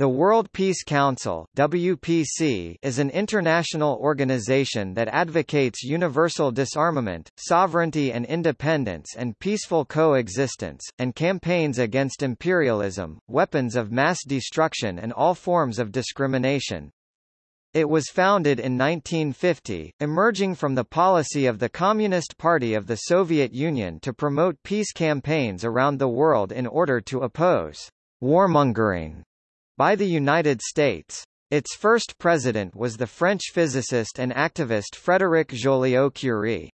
The World Peace Council WPC is an international organization that advocates universal disarmament, sovereignty and independence and peaceful coexistence, and campaigns against imperialism, weapons of mass destruction and all forms of discrimination. It was founded in 1950, emerging from the policy of the Communist Party of the Soviet Union to promote peace campaigns around the world in order to oppose warmongering by the United States. Its first president was the French physicist and activist Frédéric Joliot-Curie.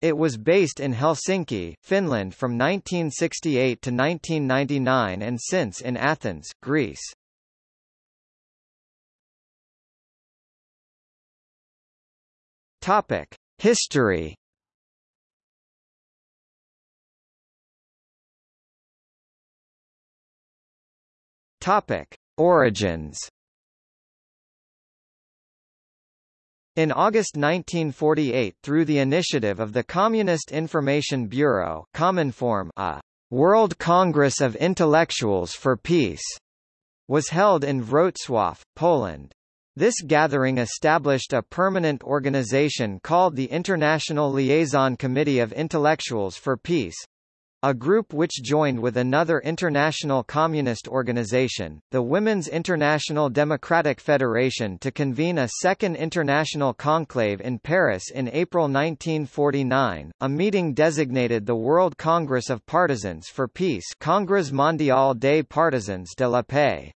It was based in Helsinki, Finland from 1968 to 1999 and since in Athens, Greece. Topic: History Topic: Origins. In August 1948 through the initiative of the Communist Information Bureau Cominform, a World Congress of Intellectuals for Peace was held in Wrocław, Poland. This gathering established a permanent organization called the International Liaison Committee of Intellectuals for Peace, a group which joined with another international communist organization, the Women's International Democratic Federation to convene a second international conclave in Paris in April 1949. A meeting designated the World Congress of Partisans for Peace Congrès mondial des partisans de la paix.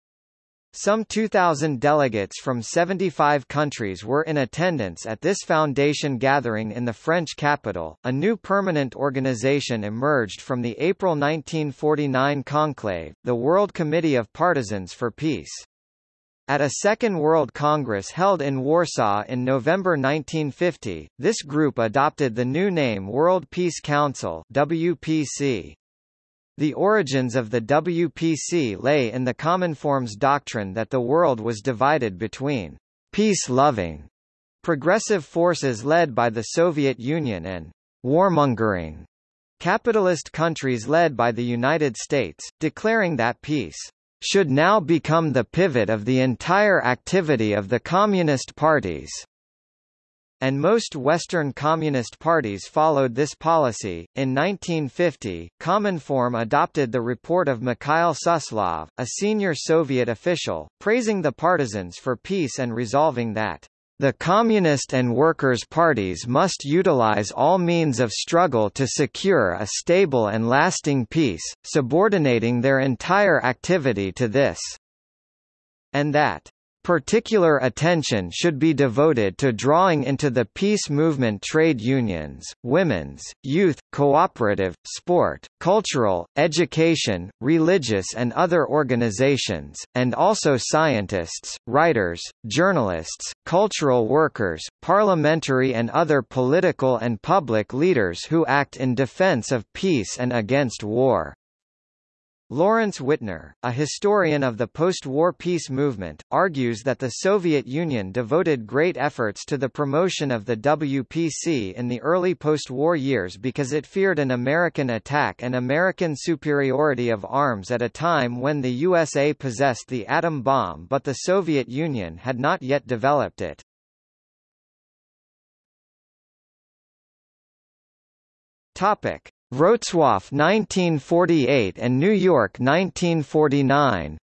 Some 2,000 delegates from 75 countries were in attendance at this foundation gathering in the French capital. A new permanent organization emerged from the April 1949 conclave, the World Committee of Partisans for Peace. At a Second World Congress held in Warsaw in November 1950, this group adopted the new name World Peace Council WPC. The origins of the WPC lay in the Cominform's doctrine that the world was divided between peace-loving progressive forces led by the Soviet Union and warmongering capitalist countries led by the United States, declaring that peace should now become the pivot of the entire activity of the Communist parties and most Western Communist parties followed this policy. In 1950, Cominform adopted the report of Mikhail Suslov, a senior Soviet official, praising the partisans for peace and resolving that the Communist and Workers' parties must utilize all means of struggle to secure a stable and lasting peace, subordinating their entire activity to this, and that Particular attention should be devoted to drawing into the peace movement trade unions, women's, youth, cooperative, sport, cultural, education, religious and other organizations, and also scientists, writers, journalists, cultural workers, parliamentary and other political and public leaders who act in defense of peace and against war. Lawrence Wittner, a historian of the post-war peace movement, argues that the Soviet Union devoted great efforts to the promotion of the WPC in the early post-war years because it feared an American attack and American superiority of arms at a time when the USA possessed the atom bomb but the Soviet Union had not yet developed it. Topic. Wrocław 1948 and New York 1949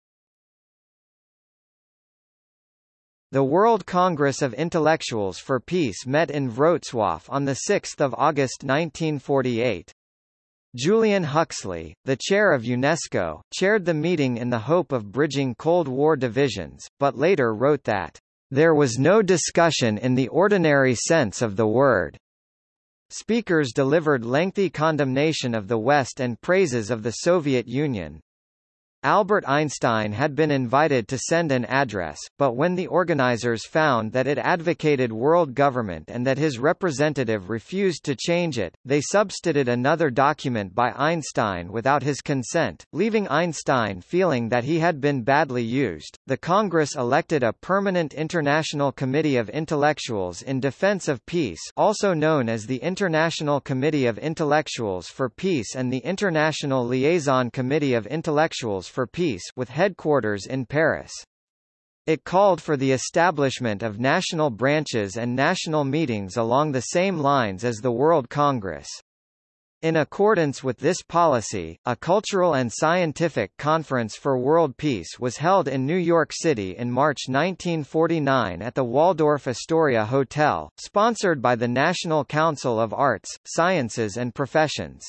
The World Congress of Intellectuals for Peace met in Wrocław on 6 August 1948. Julian Huxley, the chair of UNESCO, chaired the meeting in the hope of bridging Cold War divisions, but later wrote that, "...there was no discussion in the ordinary sense of the word." Speakers delivered lengthy condemnation of the West and praises of the Soviet Union. Albert Einstein had been invited to send an address, but when the organizers found that it advocated world government and that his representative refused to change it, they substituted another document by Einstein without his consent, leaving Einstein feeling that he had been badly used. The Congress elected a permanent International Committee of Intellectuals in Defense of Peace, also known as the International Committee of Intellectuals for Peace and the International Liaison Committee of Intellectuals for Peace with headquarters in Paris. It called for the establishment of national branches and national meetings along the same lines as the World Congress. In accordance with this policy, a cultural and scientific conference for world peace was held in New York City in March 1949 at the Waldorf Astoria Hotel, sponsored by the National Council of Arts, Sciences and Professions.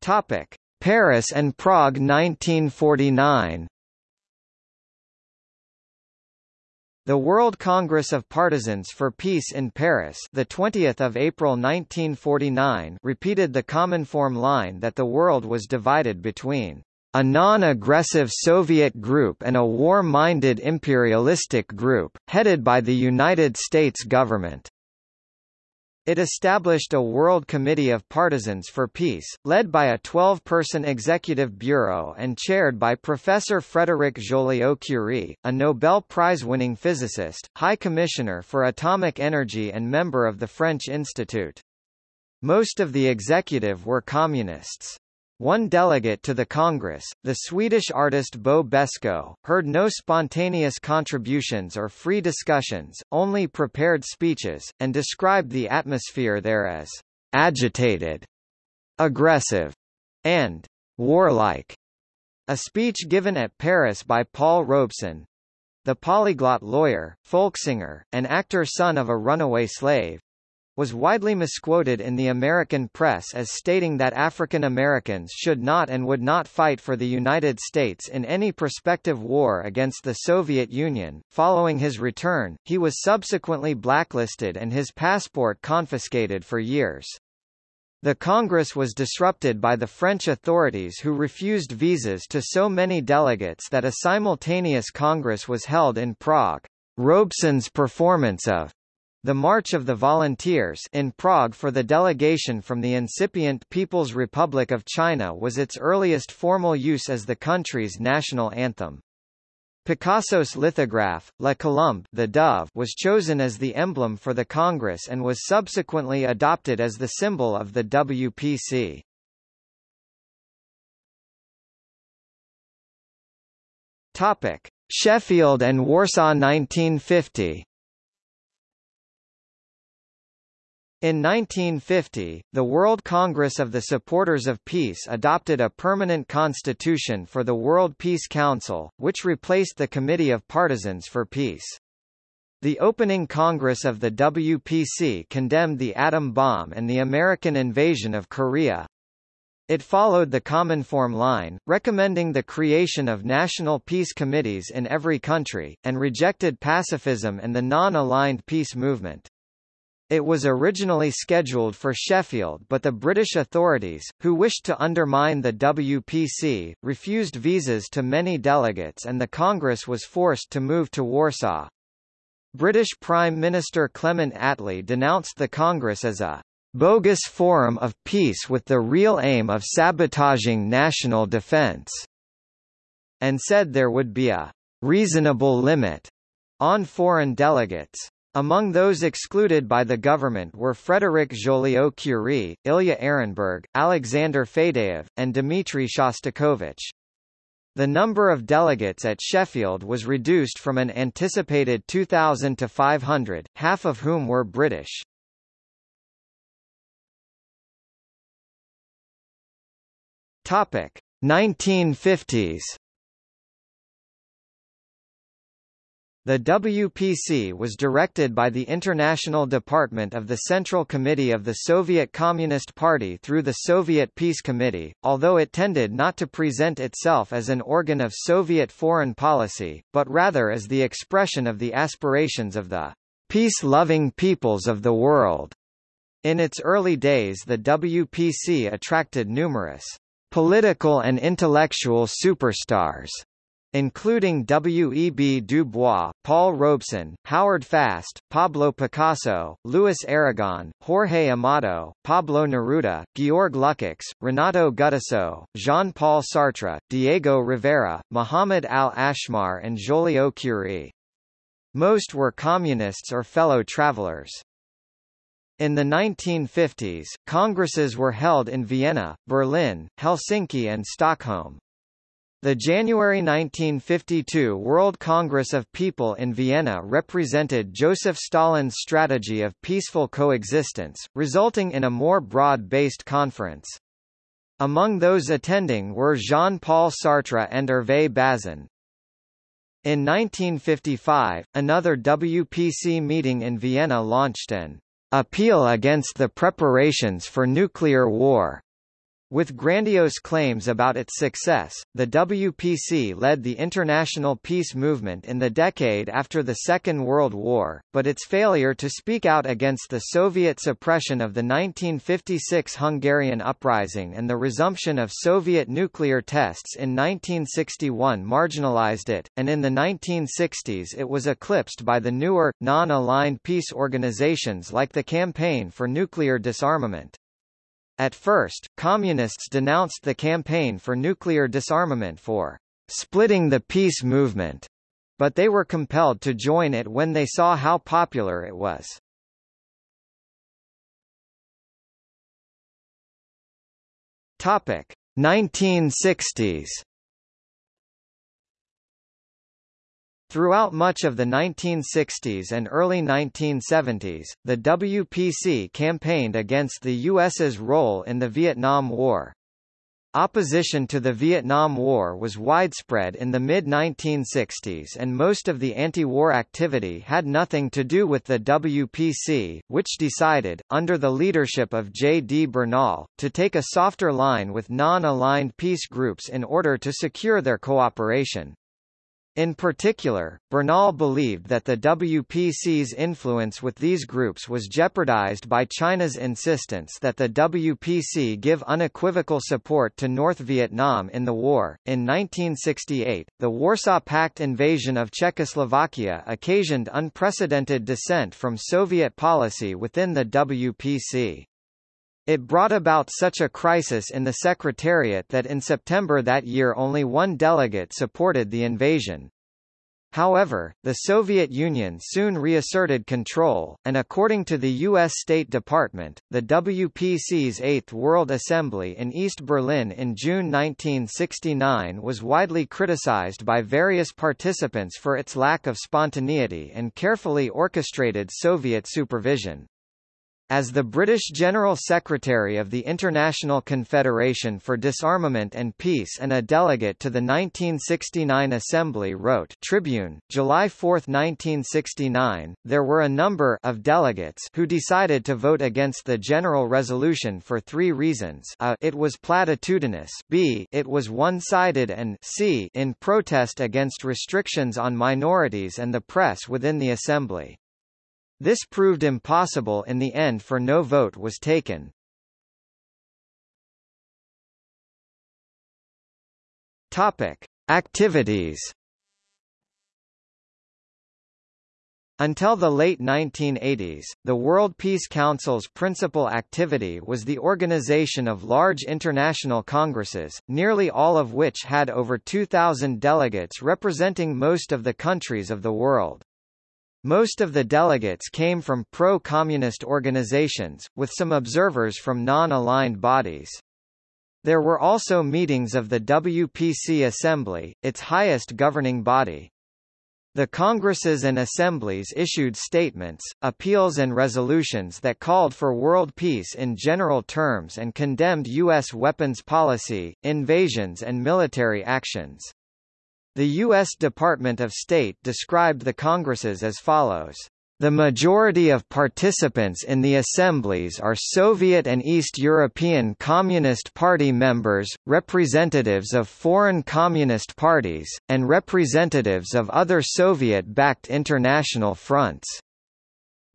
Topic: Paris and Prague 1949. The World Congress of Partisans for Peace in Paris, the 20th of April 1949, repeated the common form line that the world was divided between a non-aggressive Soviet group and a war-minded imperialistic group, headed by the United States government. It established a World Committee of Partisans for Peace, led by a 12-person executive bureau and chaired by Professor Frédéric Joliot-Curie, a Nobel Prize-winning physicist, High Commissioner for Atomic Energy and member of the French Institute. Most of the executive were communists. One delegate to the Congress, the Swedish artist Bo Beskow, heard no spontaneous contributions or free discussions, only prepared speeches, and described the atmosphere there as agitated, aggressive, and warlike. A speech given at Paris by Paul Robeson, the polyglot lawyer, folk singer, and actor son of a runaway slave, was widely misquoted in the American press as stating that African Americans should not and would not fight for the United States in any prospective war against the Soviet Union. Following his return, he was subsequently blacklisted and his passport confiscated for years. The Congress was disrupted by the French authorities who refused visas to so many delegates that a simultaneous Congress was held in Prague. Robeson's performance of the March of the Volunteers in Prague for the delegation from the incipient People's Republic of China was its earliest formal use as the country's national anthem. Picasso's lithograph, La Colombe the Dove was chosen as the emblem for the Congress and was subsequently adopted as the symbol of the WPC. Topic: Sheffield and Warsaw 1950 In 1950, the World Congress of the Supporters of Peace adopted a permanent constitution for the World Peace Council, which replaced the Committee of Partisans for Peace. The opening Congress of the WPC condemned the atom bomb and the American invasion of Korea. It followed the Cominform line, recommending the creation of national peace committees in every country, and rejected pacifism and the non-aligned peace movement. It was originally scheduled for Sheffield but the British authorities, who wished to undermine the WPC, refused visas to many delegates and the Congress was forced to move to Warsaw. British Prime Minister Clement Attlee denounced the Congress as a bogus forum of peace with the real aim of sabotaging national defence, and said there would be a reasonable limit on foreign delegates. Among those excluded by the government were Frédéric Joliot-Curie, Ilya Ehrenburg, Alexander Fadeev, and Dmitry Shostakovich. The number of delegates at Sheffield was reduced from an anticipated 2,000 to 500, half of whom were British. Topic 1950s The WPC was directed by the International Department of the Central Committee of the Soviet Communist Party through the Soviet Peace Committee, although it tended not to present itself as an organ of Soviet foreign policy, but rather as the expression of the aspirations of the peace-loving peoples of the world. In its early days the WPC attracted numerous political and intellectual superstars including W. E. B. Du Bois, Paul Robeson, Howard Fast, Pablo Picasso, Louis Aragon, Jorge Amado, Pablo Neruda, Georg Lukács, Renato Guttuso, Jean-Paul Sartre, Diego Rivera, Muhammad al-Ashmar and Joliot-Curie. Most were communists or fellow travelers. In the 1950s, congresses were held in Vienna, Berlin, Helsinki and Stockholm. The January 1952 World Congress of People in Vienna represented Joseph Stalin's strategy of peaceful coexistence, resulting in a more broad-based conference. Among those attending were Jean-Paul Sartre and Hervé Bazin. In 1955, another WPC meeting in Vienna launched an appeal against the preparations for nuclear war with grandiose claims about its success, the WPC led the international peace movement in the decade after the Second World War, but its failure to speak out against the Soviet suppression of the 1956 Hungarian uprising and the resumption of Soviet nuclear tests in 1961 marginalized it, and in the 1960s it was eclipsed by the newer, non-aligned peace organizations like the Campaign for Nuclear Disarmament. At first, Communists denounced the campaign for nuclear disarmament for splitting the peace movement, but they were compelled to join it when they saw how popular it was. Topic 1960s Throughout much of the 1960s and early 1970s, the WPC campaigned against the U.S.'s role in the Vietnam War. Opposition to the Vietnam War was widespread in the mid-1960s and most of the anti-war activity had nothing to do with the WPC, which decided, under the leadership of J. D. Bernal, to take a softer line with non-aligned peace groups in order to secure their cooperation. In particular, Bernal believed that the WPC's influence with these groups was jeopardized by China's insistence that the WPC give unequivocal support to North Vietnam in the war. In 1968, the Warsaw Pact invasion of Czechoslovakia occasioned unprecedented dissent from Soviet policy within the WPC. It brought about such a crisis in the Secretariat that in September that year only one delegate supported the invasion. However, the Soviet Union soon reasserted control, and according to the U.S. State Department, the WPC's Eighth World Assembly in East Berlin in June 1969 was widely criticized by various participants for its lack of spontaneity and carefully orchestrated Soviet supervision. As the British General Secretary of the International Confederation for Disarmament and Peace and a delegate to the 1969 Assembly wrote Tribune, July 4, 1969, there were a number of delegates who decided to vote against the General Resolution for three reasons. A it was platitudinous. B it was one-sided. And c in protest against restrictions on minorities and the press within the Assembly. This proved impossible in the end for no vote was taken. Topic: Activities. Until the late 1980s, the World Peace Council's principal activity was the organization of large international congresses, nearly all of which had over 2,000 delegates representing most of the countries of the world. Most of the delegates came from pro-communist organizations, with some observers from non-aligned bodies. There were also meetings of the WPC Assembly, its highest governing body. The congresses and assemblies issued statements, appeals and resolutions that called for world peace in general terms and condemned U.S. weapons policy, invasions and military actions. The U.S. Department of State described the congresses as follows. The majority of participants in the assemblies are Soviet and East European Communist Party members, representatives of foreign communist parties, and representatives of other Soviet-backed international fronts.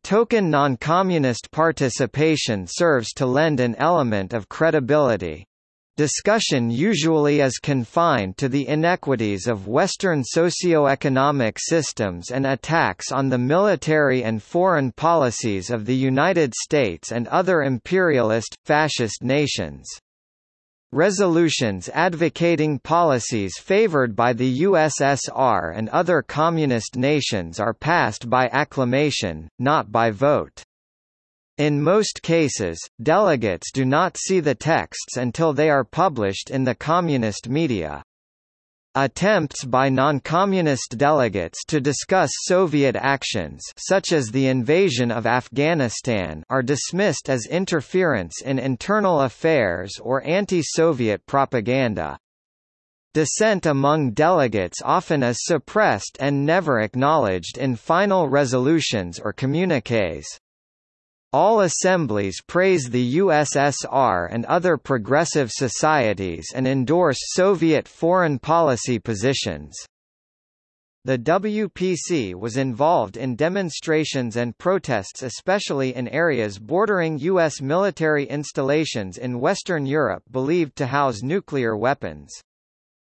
Token non-communist participation serves to lend an element of credibility. Discussion usually is confined to the inequities of Western socio-economic systems and attacks on the military and foreign policies of the United States and other imperialist, fascist nations. Resolutions advocating policies favored by the USSR and other communist nations are passed by acclamation, not by vote. In most cases, delegates do not see the texts until they are published in the communist media. Attempts by non-communist delegates to discuss Soviet actions such as the invasion of Afghanistan are dismissed as interference in internal affairs or anti-Soviet propaganda. Dissent among delegates often is suppressed and never acknowledged in final resolutions or communiques. All assemblies praise the USSR and other progressive societies and endorse Soviet foreign policy positions. The WPC was involved in demonstrations and protests especially in areas bordering U.S. military installations in Western Europe believed to house nuclear weapons.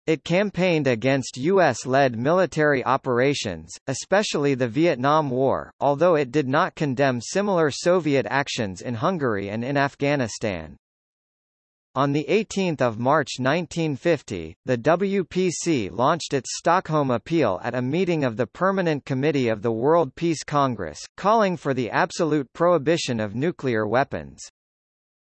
It campaigned against U.S.-led military operations, especially the Vietnam War, although it did not condemn similar Soviet actions in Hungary and in Afghanistan. On 18 March 1950, the WPC launched its Stockholm Appeal at a meeting of the Permanent Committee of the World Peace Congress, calling for the absolute prohibition of nuclear weapons.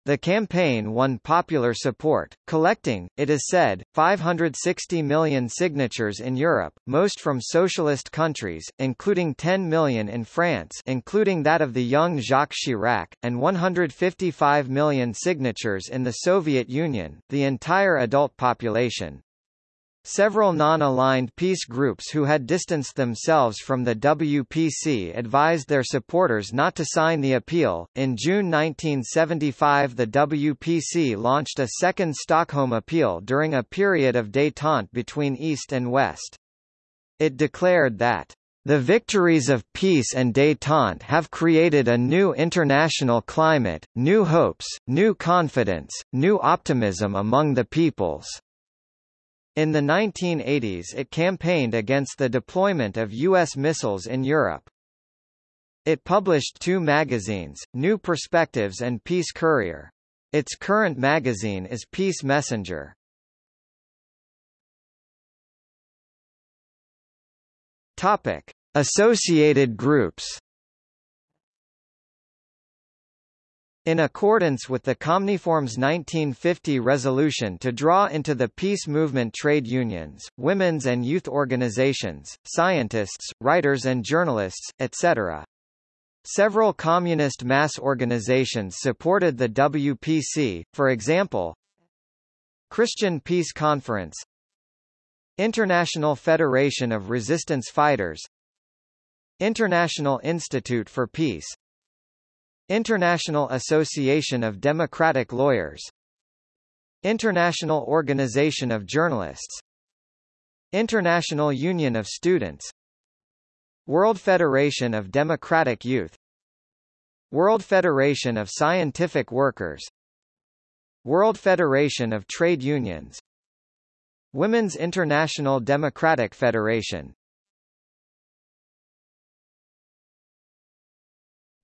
The campaign won popular support, collecting, it is said, 560 million signatures in Europe, most from socialist countries, including 10 million in France including that of the young Jacques Chirac, and 155 million signatures in the Soviet Union, the entire adult population. Several non-aligned peace groups who had distanced themselves from the WPC advised their supporters not to sign the appeal. In June 1975, the WPC launched a second Stockholm appeal during a period of détente between East and West. It declared that the victories of peace and détente have created a new international climate, new hopes, new confidence, new optimism among the peoples. In the 1980s it campaigned against the deployment of U.S. missiles in Europe. It published two magazines, New Perspectives and Peace Courier. Its current magazine is Peace Messenger. Topic: Associated groups. In accordance with the Cominform's 1950 resolution to draw into the peace movement trade unions, women's and youth organizations, scientists, writers and journalists, etc. Several communist mass organizations supported the WPC, for example, Christian Peace Conference International Federation of Resistance Fighters International Institute for Peace International Association of Democratic Lawyers. International Organization of Journalists. International Union of Students. World Federation of Democratic Youth. World Federation of Scientific Workers. World Federation of Trade Unions. Women's International Democratic Federation.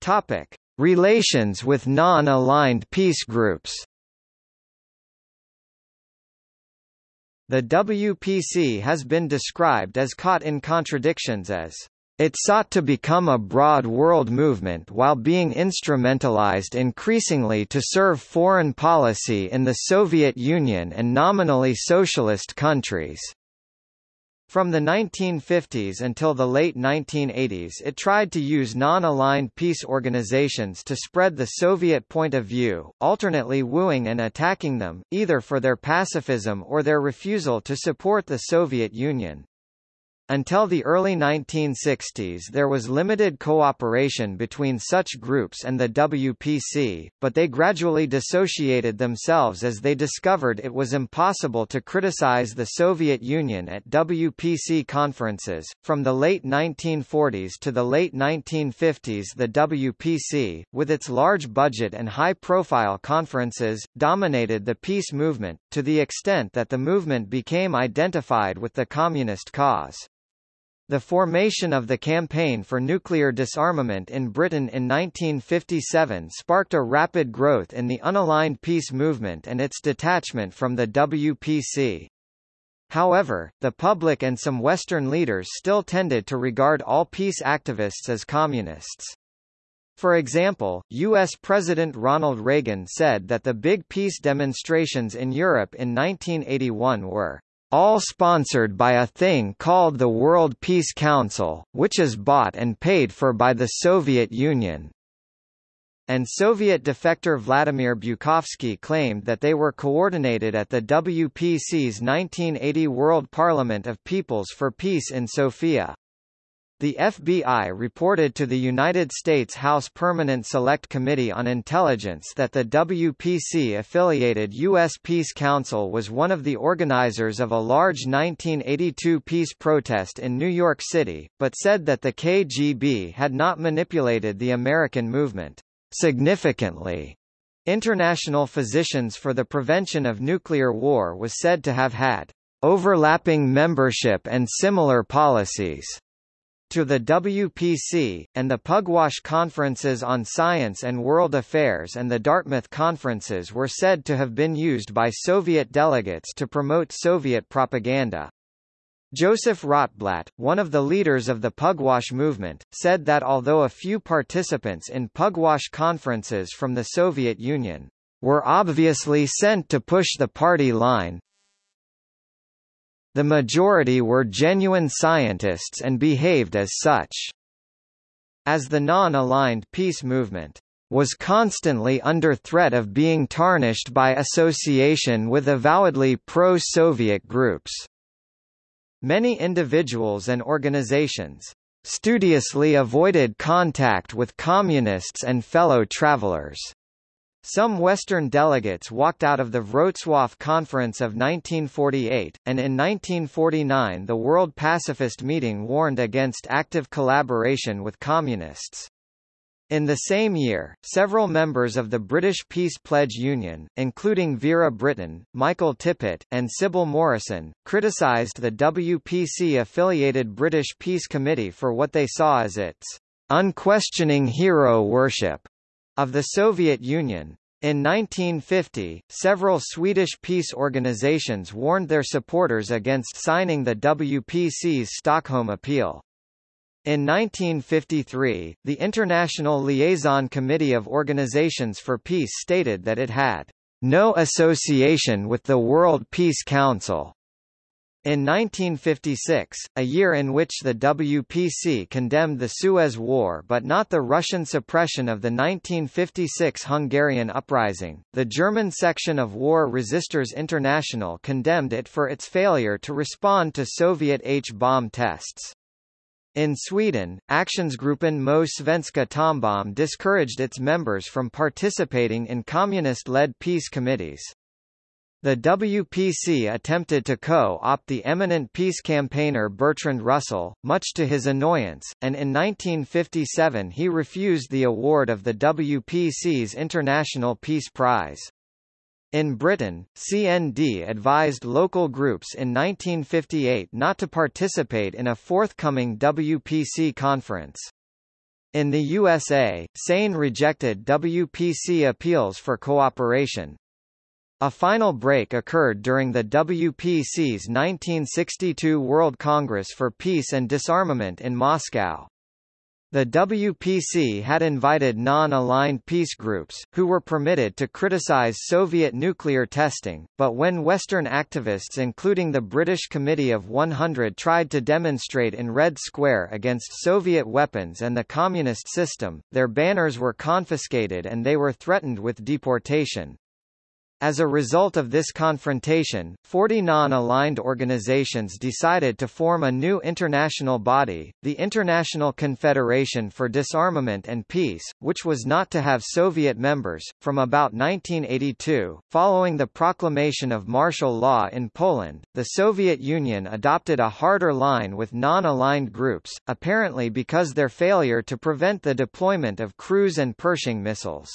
Topic Relations with non-aligned peace groups The WPC has been described as caught in contradictions as it sought to become a broad world movement while being instrumentalized increasingly to serve foreign policy in the Soviet Union and nominally socialist countries. From the 1950s until the late 1980s it tried to use non-aligned peace organizations to spread the Soviet point of view, alternately wooing and attacking them, either for their pacifism or their refusal to support the Soviet Union. Until the early 1960s there was limited cooperation between such groups and the WPC, but they gradually dissociated themselves as they discovered it was impossible to criticize the Soviet Union at WPC conferences. From the late 1940s to the late 1950s the WPC, with its large budget and high-profile conferences, dominated the peace movement, to the extent that the movement became identified with the communist cause. The formation of the Campaign for Nuclear Disarmament in Britain in 1957 sparked a rapid growth in the unaligned peace movement and its detachment from the WPC. However, the public and some Western leaders still tended to regard all peace activists as communists. For example, U.S. President Ronald Reagan said that the big peace demonstrations in Europe in 1981 were all sponsored by a thing called the World Peace Council, which is bought and paid for by the Soviet Union. And Soviet defector Vladimir Bukovsky claimed that they were coordinated at the WPC's 1980 World Parliament of Peoples for Peace in Sofia. The FBI reported to the United States House Permanent Select Committee on Intelligence that the WPC-affiliated U.S. Peace Council was one of the organizers of a large 1982 peace protest in New York City, but said that the KGB had not manipulated the American movement significantly. International Physicians for the Prevention of Nuclear War was said to have had overlapping membership and similar policies to the WPC, and the Pugwash Conferences on Science and World Affairs and the Dartmouth Conferences were said to have been used by Soviet delegates to promote Soviet propaganda. Joseph Rotblat, one of the leaders of the Pugwash movement, said that although a few participants in Pugwash conferences from the Soviet Union were obviously sent to push the party line, the majority were genuine scientists and behaved as such. As the non-aligned peace movement was constantly under threat of being tarnished by association with avowedly pro-Soviet groups. Many individuals and organizations studiously avoided contact with communists and fellow travelers. Some Western delegates walked out of the Wrocław Conference of 1948, and in 1949 the World Pacifist Meeting warned against active collaboration with Communists. In the same year, several members of the British Peace Pledge Union, including Vera Brittain, Michael Tippett, and Sybil Morrison, criticised the WPC-affiliated British Peace Committee for what they saw as its unquestioning hero worship of the Soviet Union. In 1950, several Swedish peace organizations warned their supporters against signing the WPC's Stockholm Appeal. In 1953, the International Liaison Committee of Organizations for Peace stated that it had no association with the World Peace Council, in 1956, a year in which the WPC condemned the Suez War but not the Russian suppression of the 1956 Hungarian uprising, the German section of War Resisters International condemned it for its failure to respond to Soviet H-bomb tests. In Sweden, Aktionsgruppen mot Svenska Atombomb discouraged its members from participating in communist-led peace committees. The WPC attempted to co-opt the eminent peace campaigner Bertrand Russell, much to his annoyance, and in 1957 he refused the award of the WPC's International Peace Prize. In Britain, CND advised local groups in 1958 not to participate in a forthcoming WPC conference. In the USA, SANE rejected WPC appeals for cooperation, a final break occurred during the WPC's 1962 World Congress for Peace and Disarmament in Moscow. The WPC had invited non-aligned peace groups, who were permitted to criticize Soviet nuclear testing, but when Western activists including the British Committee of 100 tried to demonstrate in Red Square against Soviet weapons and the communist system, their banners were confiscated and they were threatened with deportation. As a result of this confrontation, 40 non-aligned organizations decided to form a new international body, the International Confederation for Disarmament and Peace, which was not to have Soviet members. From about 1982, following the proclamation of martial law in Poland, the Soviet Union adopted a harder line with non-aligned groups, apparently because their failure to prevent the deployment of cruise and Pershing missiles.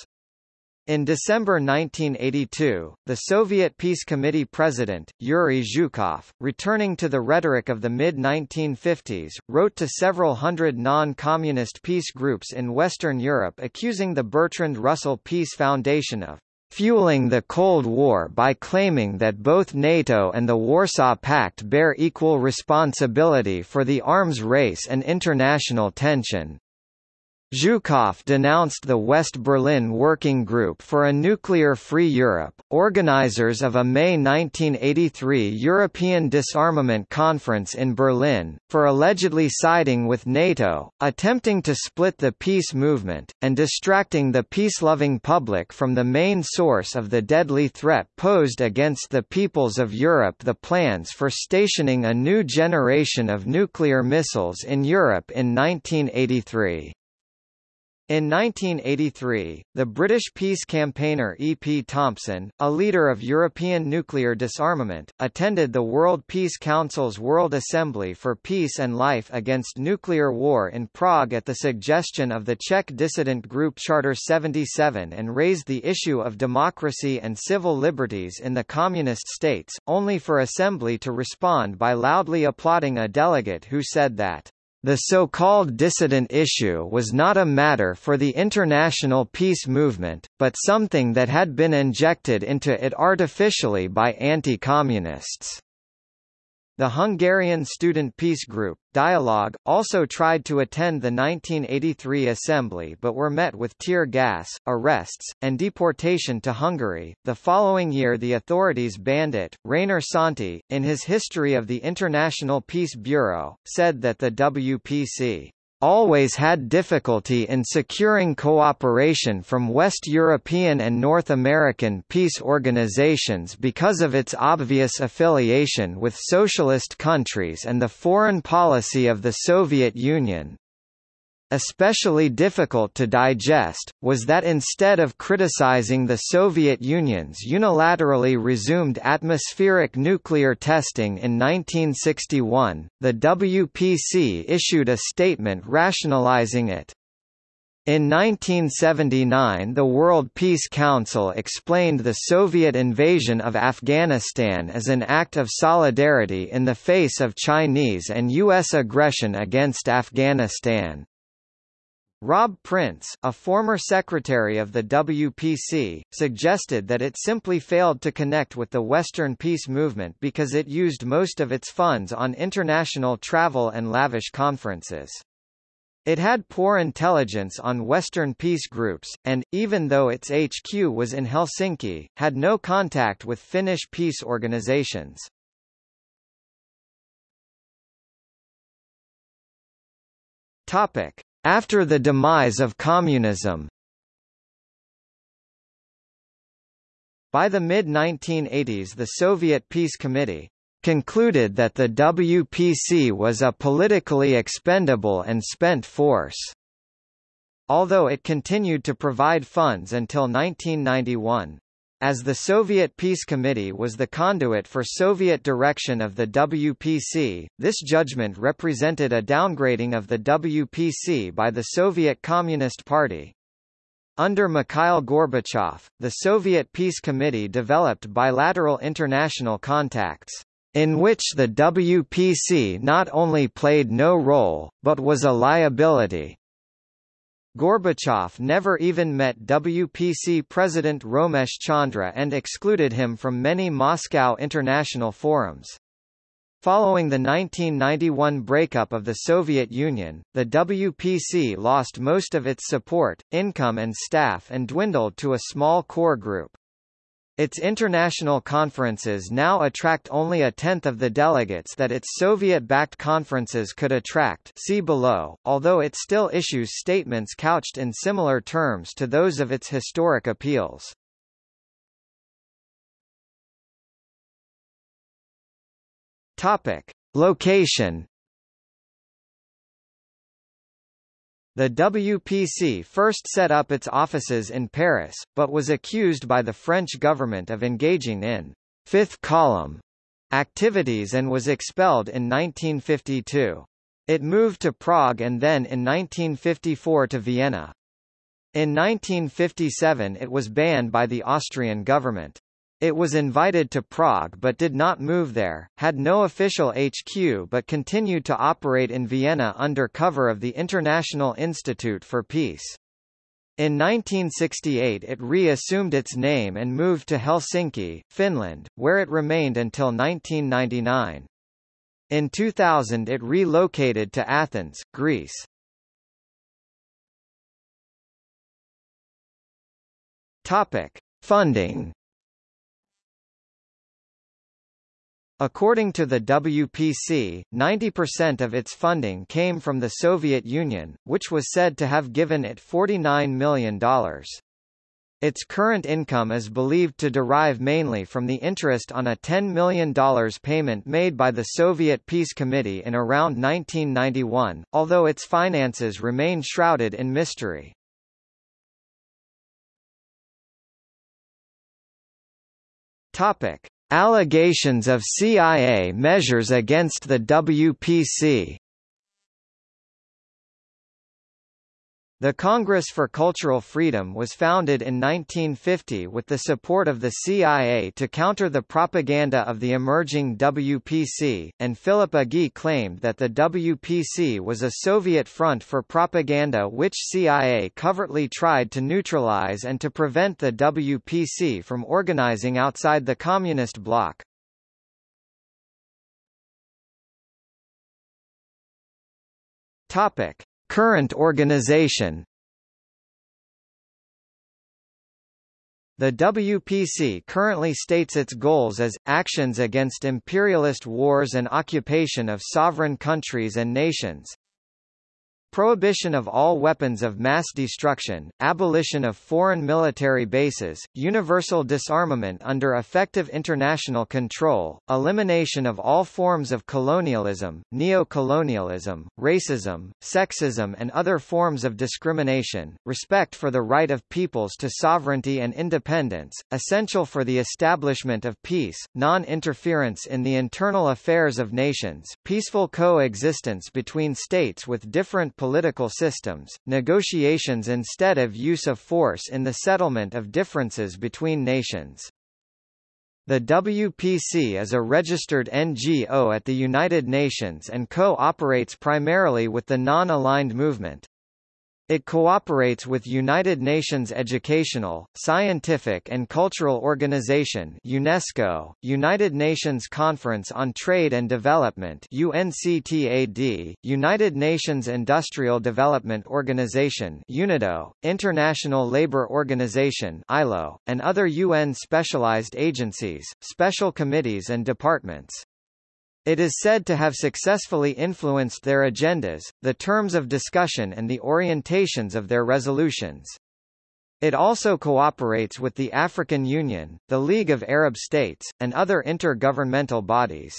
In December 1982, the Soviet Peace Committee president, Yuri Zhukov, returning to the rhetoric of the mid-1950s, wrote to several hundred non-communist peace groups in Western Europe accusing the Bertrand Russell Peace Foundation of fueling the Cold War by claiming that both NATO and the Warsaw Pact bear equal responsibility for the arms race and international tension. Zhukov denounced the West Berlin Working Group for a Nuclear-Free Europe, organizers of a May 1983 European Disarmament Conference in Berlin, for allegedly siding with NATO, attempting to split the peace movement, and distracting the peace-loving public from the main source of the deadly threat posed against the peoples of Europe the plans for stationing a new generation of nuclear missiles in Europe in 1983. In 1983, the British peace campaigner E. P. Thompson, a leader of European nuclear disarmament, attended the World Peace Council's World Assembly for Peace and Life Against Nuclear War in Prague at the suggestion of the Czech dissident group Charter 77 and raised the issue of democracy and civil liberties in the communist states, only for Assembly to respond by loudly applauding a delegate who said that the so-called dissident issue was not a matter for the international peace movement, but something that had been injected into it artificially by anti-communists. The Hungarian student peace group, Dialogue, also tried to attend the 1983 assembly but were met with tear gas, arrests, and deportation to Hungary. The following year the authorities banned it. Rainer Santi, in his History of the International Peace Bureau, said that the WPC always had difficulty in securing cooperation from West European and North American peace organizations because of its obvious affiliation with socialist countries and the foreign policy of the Soviet Union. Especially difficult to digest, was that instead of criticizing the Soviet Union's unilaterally resumed atmospheric nuclear testing in 1961, the WPC issued a statement rationalizing it. In 1979 the World Peace Council explained the Soviet invasion of Afghanistan as an act of solidarity in the face of Chinese and U.S. aggression against Afghanistan. Rob Prince, a former secretary of the WPC, suggested that it simply failed to connect with the Western peace movement because it used most of its funds on international travel and lavish conferences. It had poor intelligence on Western peace groups, and, even though its HQ was in Helsinki, had no contact with Finnish peace organizations. Topic. After the demise of communism By the mid-1980s the Soviet Peace Committee concluded that the WPC was a politically expendable and spent force. Although it continued to provide funds until 1991. As the Soviet Peace Committee was the conduit for Soviet direction of the WPC, this judgment represented a downgrading of the WPC by the Soviet Communist Party. Under Mikhail Gorbachev, the Soviet Peace Committee developed bilateral international contacts, in which the WPC not only played no role, but was a liability. Gorbachev never even met WPC President Romesh Chandra and excluded him from many Moscow international forums. Following the 1991 breakup of the Soviet Union, the WPC lost most of its support, income and staff and dwindled to a small core group. Its international conferences now attract only a tenth of the delegates that its Soviet-backed conferences could attract see below, although it still issues statements couched in similar terms to those of its historic appeals. Topic. Location The WPC first set up its offices in Paris, but was accused by the French government of engaging in fifth column activities and was expelled in 1952. It moved to Prague and then in 1954 to Vienna. In 1957 it was banned by the Austrian government. It was invited to Prague but did not move there, had no official HQ but continued to operate in Vienna under cover of the International Institute for Peace. In 1968 it re-assumed its name and moved to Helsinki, Finland, where it remained until 1999. In 2000 it relocated to Athens, Greece. Topic: Funding. According to the WPC, 90% of its funding came from the Soviet Union, which was said to have given it $49 million. Its current income is believed to derive mainly from the interest on a $10 million payment made by the Soviet Peace Committee in around 1991, although its finances remain shrouded in mystery. Topic: Allegations of CIA measures against the WPC The Congress for Cultural Freedom was founded in 1950 with the support of the CIA to counter the propaganda of the emerging WPC, and Philip Agee claimed that the WPC was a Soviet front for propaganda which CIA covertly tried to neutralize and to prevent the WPC from organizing outside the Communist bloc. Topic. Current organization. The WPC currently states its goals as, actions against imperialist wars and occupation of sovereign countries and nations, Prohibition of all weapons of mass destruction, abolition of foreign military bases, universal disarmament under effective international control, elimination of all forms of colonialism, neo-colonialism, racism, sexism and other forms of discrimination, respect for the right of peoples to sovereignty and independence, essential for the establishment of peace, non-interference in the internal affairs of nations, peaceful coexistence between states with different political systems, negotiations instead of use of force in the settlement of differences between nations. The WPC is a registered NGO at the United Nations and co-operates primarily with the non-aligned movement. It cooperates with United Nations Educational, Scientific and Cultural Organization UNESCO, United Nations Conference on Trade and Development UNCTAD, United Nations Industrial Development Organization UNIDO, International Labour Organization ILO, and other UN specialized agencies, special committees and departments. It is said to have successfully influenced their agendas, the terms of discussion and the orientations of their resolutions. It also cooperates with the African Union, the League of Arab States, and other intergovernmental bodies.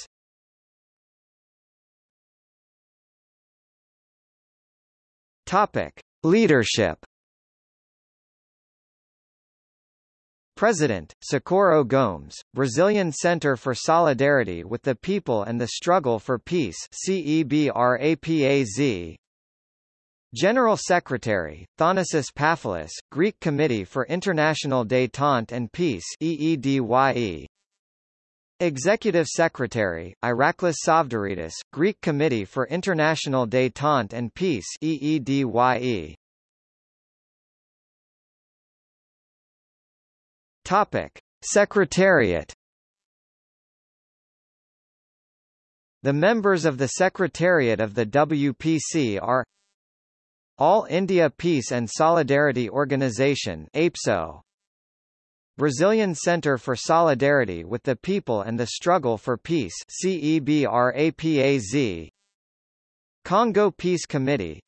Topic: Leadership President, Socorro Gomes, Brazilian Center for Solidarity with the People and the Struggle for Peace CEBRAPAZ General Secretary, Thanasis Pafilis, Greek Committee for International Détente and Peace EEDYE Executive Secretary, Iraklis Tsavdaridis, Greek Committee for International Détente and Peace EEDYE Topic: Secretariat. The members of the Secretariat of the WPC are All India Peace and Solidarity Organization APSO Brazilian Center for Solidarity with the People and the Struggle for Peace CEBRAPAZ Congo Peace Committee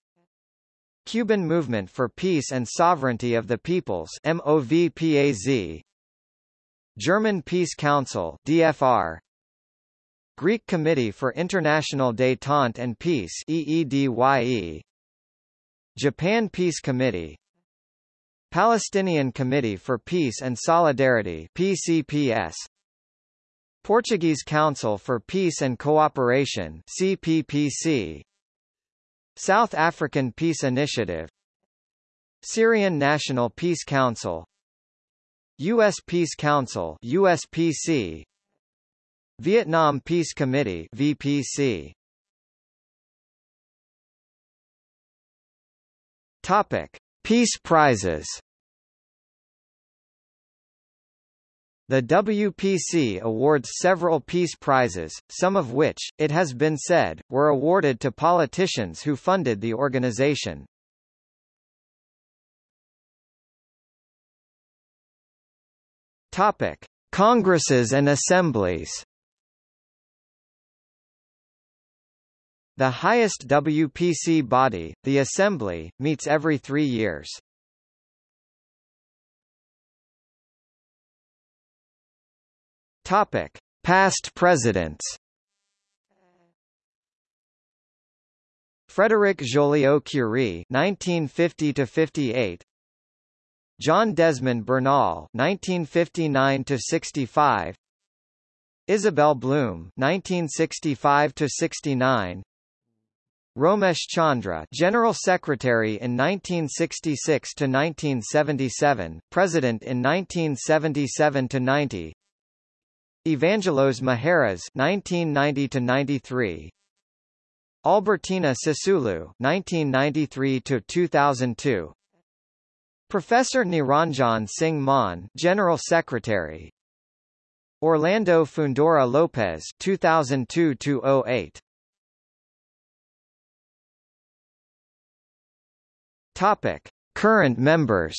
Cuban Movement for Peace and Sovereignty of the Peoples MOVPAZ German Peace Council DFR Greek Committee for International Détente and Peace EEDYE Japan Peace Committee. Palestinian Committee for Peace and Solidarity PCPS Portuguese Council for Peace and Cooperation CPPC South African Peace Initiative Syrian National Peace Council U.S. Peace Council USPC Vietnam Peace Committee VPC Topic Peace Prizes The WPC awards several peace prizes, some of which, it has been said, were awarded to politicians who funded the organization. Topic: Congresses and assemblies. The highest WPC body, the Assembly, meets every three years. Topic: Past presidents. Frederic Joliot-Curie (1950–58), John Desmond Bernal (1959–65), Isabelle Blume (1965–69), Romesh Chandra, General Secretary in 1966 to 1977, President in 1977 to 90. Evangelos Maheras 1990 to 93. Albertina Sisulu 1993 to 2002. Professor Niranjan Singh Mann, General Secretary. Orlando Fundora Lopez 2002 to 08. Topic: Current members.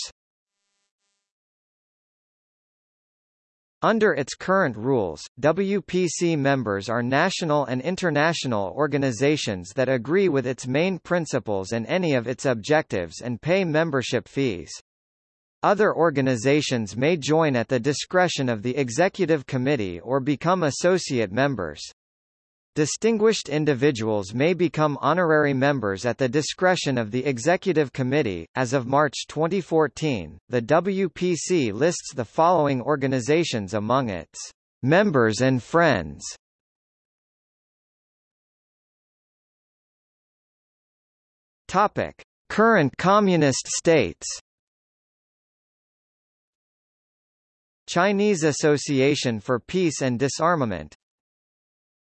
Under its current rules, WPC members are national and international organizations that agree with its main principles and any of its objectives and pay membership fees. Other organizations may join at the discretion of the Executive Committee or become associate members. Distinguished individuals may become honorary members at the discretion of the Executive Committee. As of March 2014, the WPC lists the following organizations among its members and friends. Topic: Current communist states. Chinese Association for Peace and Disarmament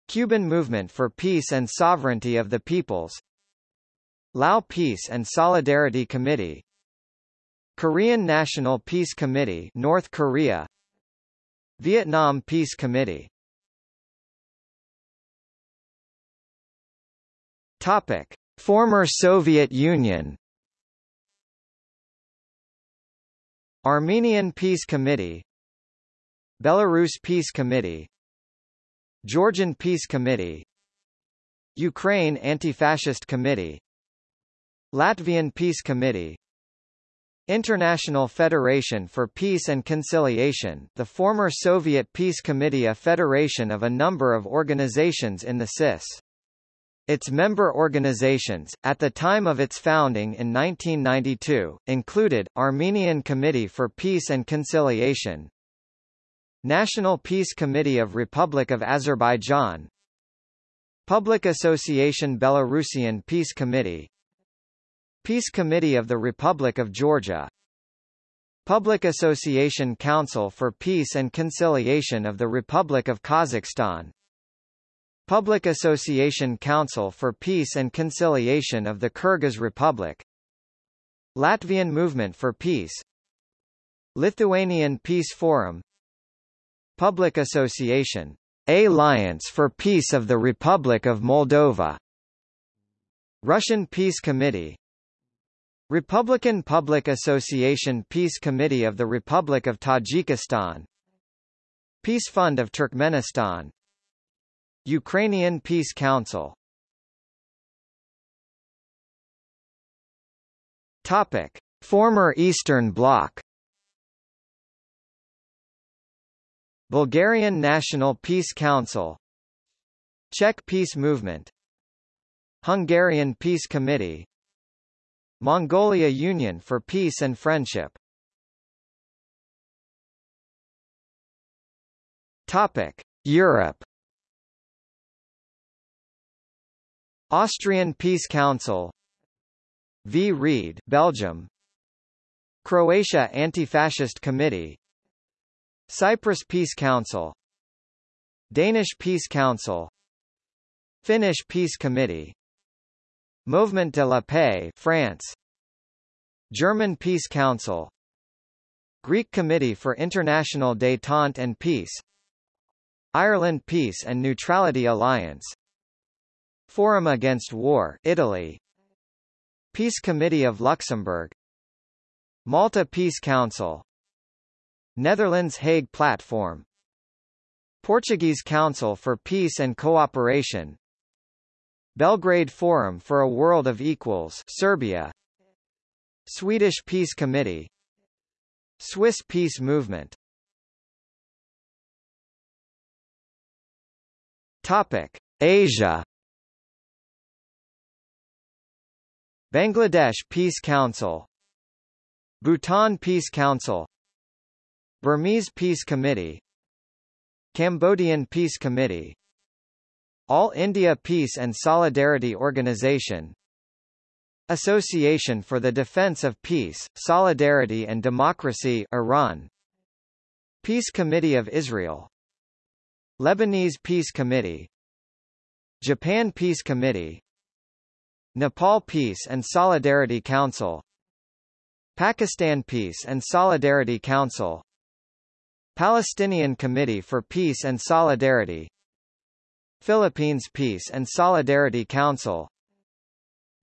Cuban Movement for Peace and Sovereignty of the Peoples. Lao Peace and Solidarity Committee. Korean National Peace Committee North Korea. Vietnam Peace Committee. Topic. Former Soviet Union. Armenian Peace Committee. Belarus Peace Committee Georgian Peace Committee Ukraine Anti-Fascist Committee Latvian Peace Committee International Federation for Peace and Conciliation the former Soviet Peace Committee a federation of a number of organizations in the CIS. Its member organizations, at the time of its founding in 1992, included, Armenian Committee for Peace and Conciliation, National Peace Committee of Republic of Azerbaijan Public Association Belarusian Peace Committee Peace Committee of the Republic of Georgia Public Association Council for Peace and Conciliation of the Republic of Kazakhstan Public Association Council for Peace and Conciliation of the Kyrgyz Republic Latvian Movement for Peace Lithuanian Peace Forum Public Association, Alliance for Peace of the Republic of Moldova, Russian Peace Committee, Republican Public Association Peace Committee of the Republic of Tajikistan, Peace Fund of Turkmenistan, Ukrainian Peace Council. Topic: Former Eastern Bloc. Bulgarian National Peace Council Czech Peace Movement Hungarian Peace Committee Mongolia Union for Peace and Friendship. Topic: Europe. Austrian Peace Council Vrede, Belgium. Croatia Anti-Fascist Committee Cyprus Peace Council Danish Peace Council Finnish Peace Committee Mouvement de la Paix France German Peace Council Greek Committee for International Détente and Peace Ireland Peace and Neutrality Alliance Forum Against War Italy Peace Committee of Luxembourg Malta Peace Council Netherlands Hague Platform. Portuguese Council for Peace and Cooperation. Belgrade Forum for a World of Equals Serbia. Swedish Peace Committee. Swiss Peace Movement. Topic. Asia. Bangladesh Peace Council. Bhutan Peace Council Burmese Peace Committee Cambodian Peace Committee All India Peace and Solidarity Organization Association for the Defense of Peace, Solidarity and Democracy Iran Peace Committee of Israel Lebanese Peace Committee Japan Peace Committee Nepal Peace and Solidarity Council Pakistan Peace and Solidarity Council Palestinian Committee for Peace and Solidarity Philippines Peace and Solidarity Council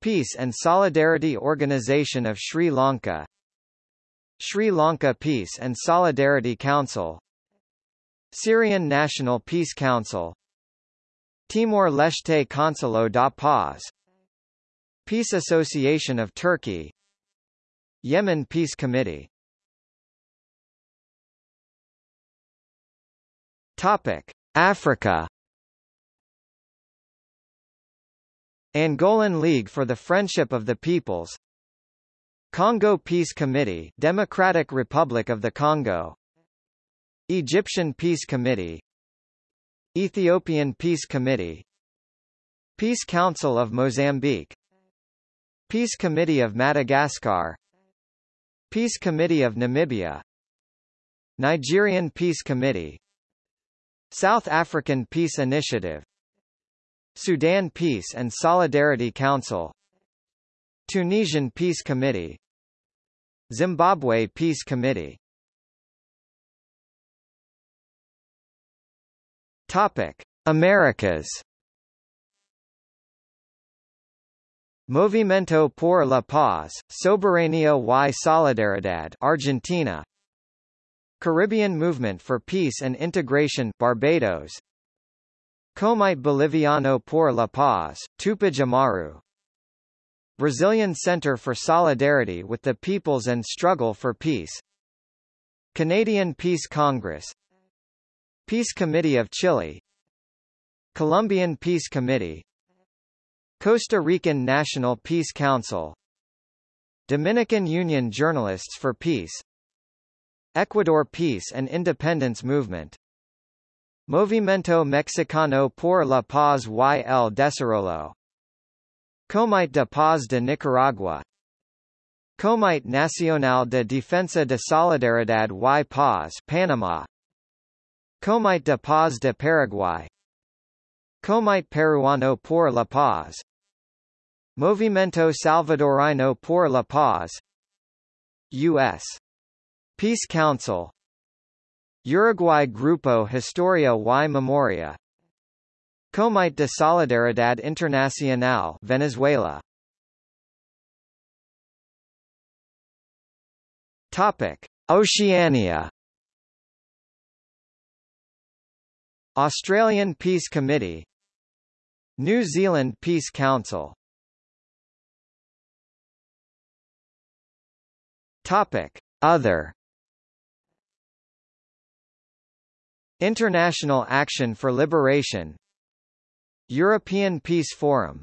Peace and Solidarity Organization of Sri Lanka Sri Lanka Peace and Solidarity Council Syrian National Peace Council Timor-Leste Consolo da Paz Peace Association of Turkey Yemen Peace Committee Topic: Africa. Angolan League for the Friendship of the Peoples. Congo Peace Committee, Democratic Republic of the Congo. Egyptian Peace Committee. Ethiopian Peace Committee. Peace Council of Mozambique. Peace Committee of Madagascar. Peace Committee of Namibia. Nigerian Peace Committee South African Peace Initiative Sudan Peace and Solidarity Council Tunisian Peace Committee Zimbabwe Peace Committee. Topic: Americas. Movimiento por la Paz, Soberanía y Solidaridad Argentina Caribbean Movement for Peace and Integration Barbados. Comite Boliviano por la Paz, Tupac Amaru Brazilian Center for Solidarity with the Peoples and Struggle for Peace. Canadian Peace Congress. Peace Committee of Chile. Colombian Peace Committee. Costa Rican National Peace Council. Dominican Union Journalists for Peace Ecuador Peace and Independence Movement. Movimiento Mexicano por la Paz y el Desarrollo. Comite de Paz de Nicaragua. Comite Nacional de Defensa de Solidaridad y Paz Panama. Comite de Paz de Paraguay. Comite Peruano por la Paz. Movimiento Salvadorino por la Paz. U.S. Peace Council. Uruguay Grupo Historia y Memoria. Comite de Solidaridad Internacional Venezuela. Topic. Oceania. Australian Peace Committee. New Zealand Peace Council. Topic. Other International Action for Liberation European Peace Forum.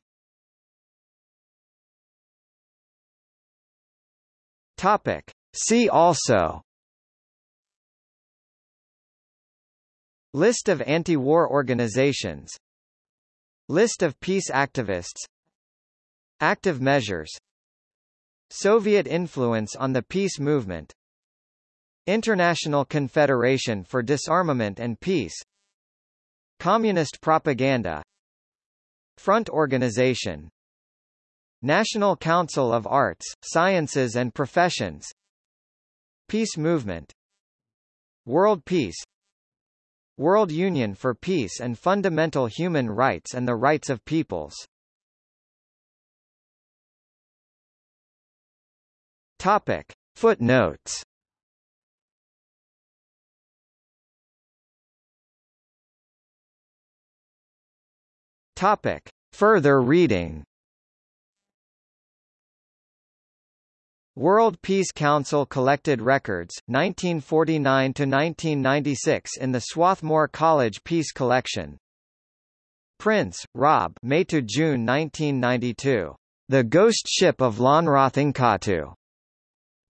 Topic. See also. List of anti-war organizations. List of peace activists. Active measures. Soviet influence on the peace movement International Confederation for Disarmament and Peace Communist propaganda Front Organization National Council of Arts, Sciences and Professions Peace Movement World Peace World Union for Peace and Fundamental Human Rights and the Rights of Peoples Topic. Footnotes Topic. Further reading World Peace Council collected records, 1949–1996 in the Swarthmore College Peace Collection. Prince, Rob May to June 1992. The Ghost Ship of Lönnrotinkatu.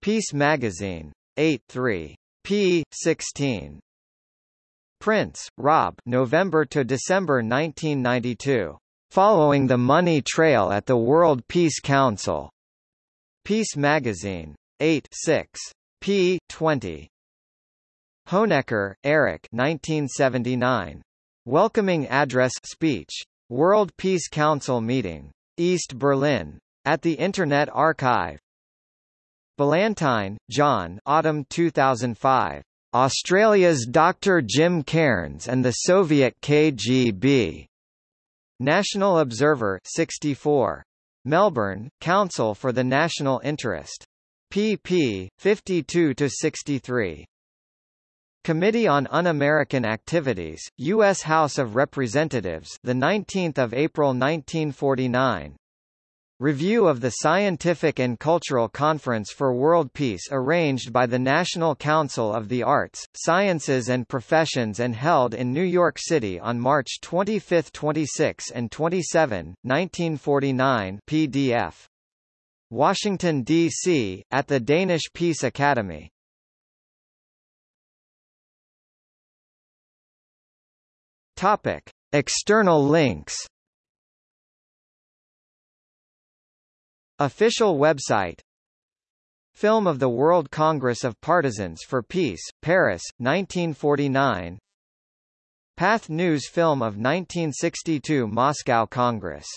Peace Magazine. 8 3. p. 16. Prince, Rob November to December 1992. Following the Money Trail at the World Peace Council. Peace Magazine. 8 6. p. 20. Honecker, Erich 1979. Welcoming Address speech. World Peace Council meeting. East Berlin. At the Internet Archive. Ballantyne, John Autumn 2005. Australia's Dr. Jim Cairns and the Soviet KGB. National Observer 64. Melbourne, Council for the National Interest. pp. 52–63. Committee on Un-American Activities, U.S. House of Representatives, the 19th of April 1949. Review of the Scientific and Cultural Conference for World Peace arranged by the National Council of the Arts, Sciences and Professions and held in New York City on March 25, 26 and 27, 1949 PDF. Washington, D.C., at the Danish Peace Academy. Topic. External links Official website Film of the World Congress of Partisans for Peace, Paris, 1949 Pathé News film of 1962 Moscow Congress